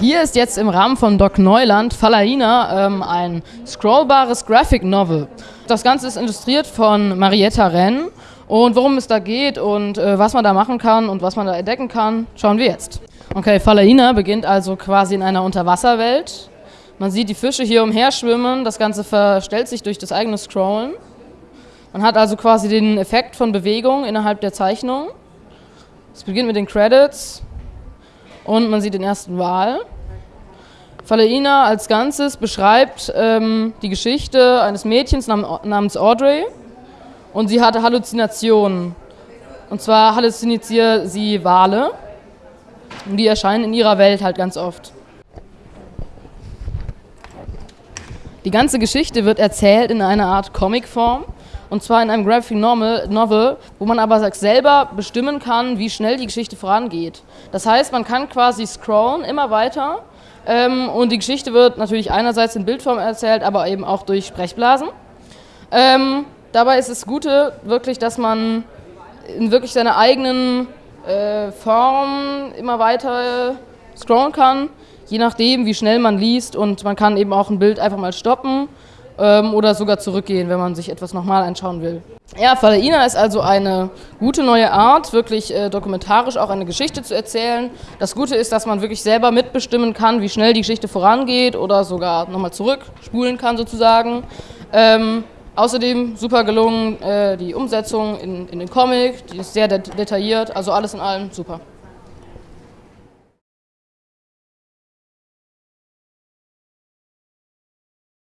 Hier ist jetzt im Rahmen von Doc Neuland Falaina ähm, ein scrollbares Graphic Novel. Das Ganze ist illustriert von Marietta Renn und worum es da geht und äh, was man da machen kann und was man da entdecken kann, schauen wir jetzt. Okay, Falaina beginnt also quasi in einer Unterwasserwelt. Man sieht die Fische hier umherschwimmen, das Ganze verstellt sich durch das eigene Scrollen. Man hat also quasi den Effekt von Bewegung innerhalb der Zeichnung. Es beginnt mit den Credits und man sieht den ersten Wal. Falaina als Ganzes beschreibt ähm, die Geschichte eines Mädchens nam namens Audrey und sie hatte Halluzinationen. Und zwar halluziniert sie Wale und die erscheinen in ihrer Welt halt ganz oft. Die ganze Geschichte wird erzählt in einer Art Comicform und zwar in einem Graphic Novel, wo man aber selber bestimmen kann, wie schnell die Geschichte vorangeht. Das heißt, man kann quasi scrollen immer weiter ähm, und die Geschichte wird natürlich einerseits in Bildform erzählt, aber eben auch durch Sprechblasen. Ähm, dabei ist das Gute wirklich, dass man in wirklich seiner eigenen äh, Form immer weiter scrollen kann, je nachdem, wie schnell man liest und man kann eben auch ein Bild einfach mal stoppen ähm, oder sogar zurückgehen, wenn man sich etwas nochmal anschauen will. Ja, Falaina ist also eine gute neue Art, wirklich äh, dokumentarisch auch eine Geschichte zu erzählen. Das Gute ist, dass man wirklich selber mitbestimmen kann, wie schnell die Geschichte vorangeht oder sogar nochmal zurückspulen kann sozusagen. Ähm, außerdem super gelungen äh, die Umsetzung in, in den Comic, die ist sehr det detailliert, also alles in allem super.